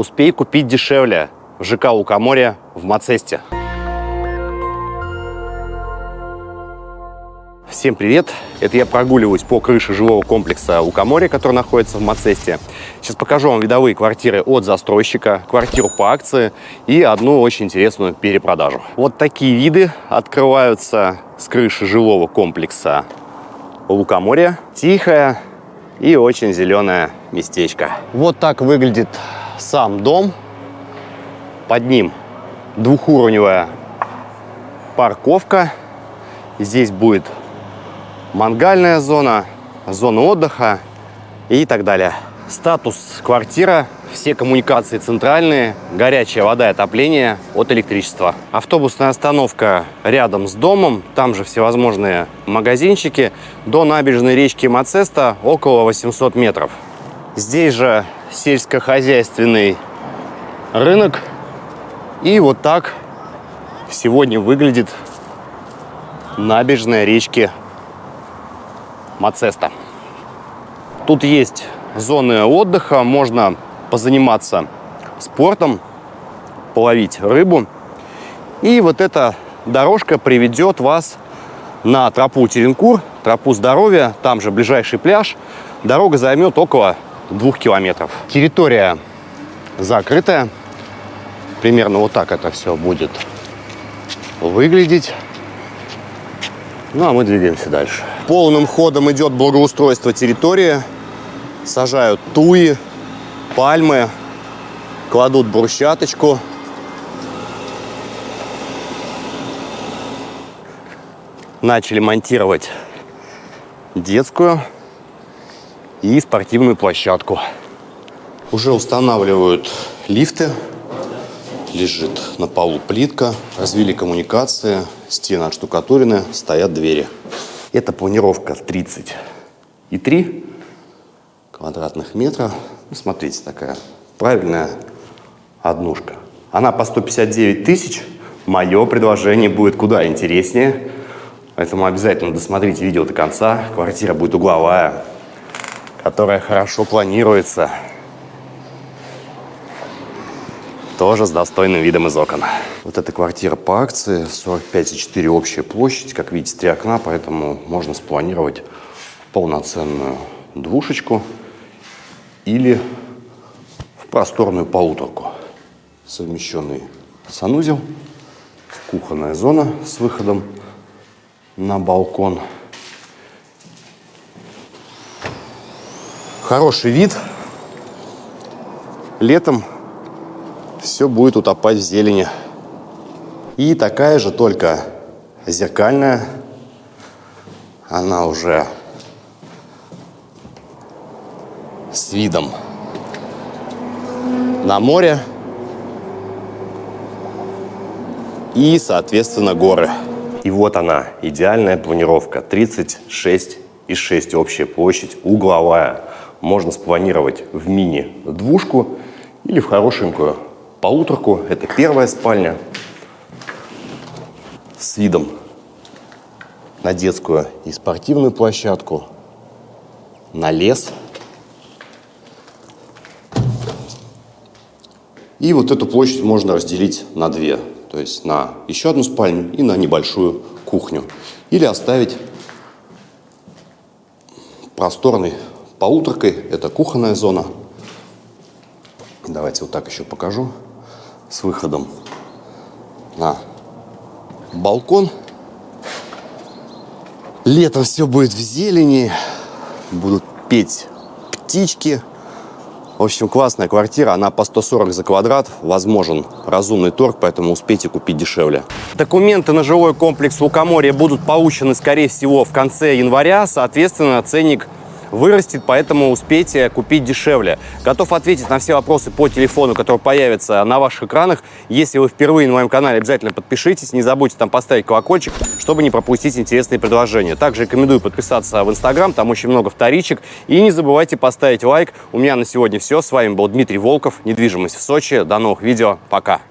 Успей купить дешевле в ЖК Лукоморье в Мацесте. Всем привет! Это я прогуливаюсь по крыше жилого комплекса Лукоморье, который находится в Мацесте. Сейчас покажу вам видовые квартиры от застройщика, квартиру по акции и одну очень интересную перепродажу. Вот такие виды открываются с крыши жилого комплекса Лукоморье. Тихое и очень зеленое местечко. Вот так выглядит сам дом. Под ним двухуровневая парковка. Здесь будет мангальная зона, зона отдыха и так далее. Статус квартира, все коммуникации центральные, горячая вода и отопление от электричества. Автобусная остановка рядом с домом, там же всевозможные магазинчики. До набережной речки Мацеста около 800 метров. Здесь же сельскохозяйственный рынок. И вот так сегодня выглядит набережная речки Мацеста. Тут есть зоны отдыха, можно позаниматься спортом, половить рыбу. И вот эта дорожка приведет вас на тропу Теренкур, тропу здоровья, там же ближайший пляж. Дорога займет около двух километров. Территория закрытая. Примерно вот так это все будет выглядеть. Ну, а мы двигаемся дальше. Полным ходом идет благоустройство территории. Сажают туи, пальмы, кладут брусчаточку. Начали монтировать детскую и спортивную площадку. Уже устанавливают лифты. Лежит на полу плитка. Развили коммуникации. Стены отштукатурены. Стоят двери. Это планировка 30 и 3 квадратных метра. Ну, смотрите, такая правильная однушка. Она по 159 тысяч. Мое предложение будет куда интереснее. Поэтому обязательно досмотрите видео до конца. Квартира будет угловая, которая хорошо планируется. Тоже с достойным видом из окон. Вот эта квартира по акции, 45,4 общая площадь. Как видите, три окна, поэтому можно спланировать полноценную двушечку или в просторную полуторку. Совмещенный санузел, кухонная зона с выходом на балкон. Хороший вид. Летом все будет утопать в зелени. И такая же, только зеркальная. Она уже с видом на море и, соответственно, горы. И вот она, идеальная планировка. 36,6 общая площадь, угловая. Можно спланировать в мини-двушку или в хорошенькую полуторку. Это первая спальня с видом на детскую и спортивную площадку, на лес. И вот эту площадь можно разделить на две. То есть на еще одну спальню и на небольшую кухню. Или оставить просторной полуторкой. Это кухонная зона. Давайте вот так еще покажу с выходом на балкон. Летом все будет в зелени, будут петь птички. В общем, классная квартира, она по 140 за квадрат, возможен разумный торг, поэтому успейте купить дешевле. Документы на жилой комплекс Лукоморья будут получены, скорее всего, в конце января, соответственно, ценник вырастет, поэтому успейте купить дешевле. Готов ответить на все вопросы по телефону, который появится на ваших экранах. Если вы впервые на моем канале, обязательно подпишитесь, не забудьте там поставить колокольчик, чтобы не пропустить интересные предложения. Также рекомендую подписаться в Инстаграм, там очень много вторичек. И не забывайте поставить лайк. У меня на сегодня все. С вами был Дмитрий Волков, недвижимость в Сочи. До новых видео. Пока.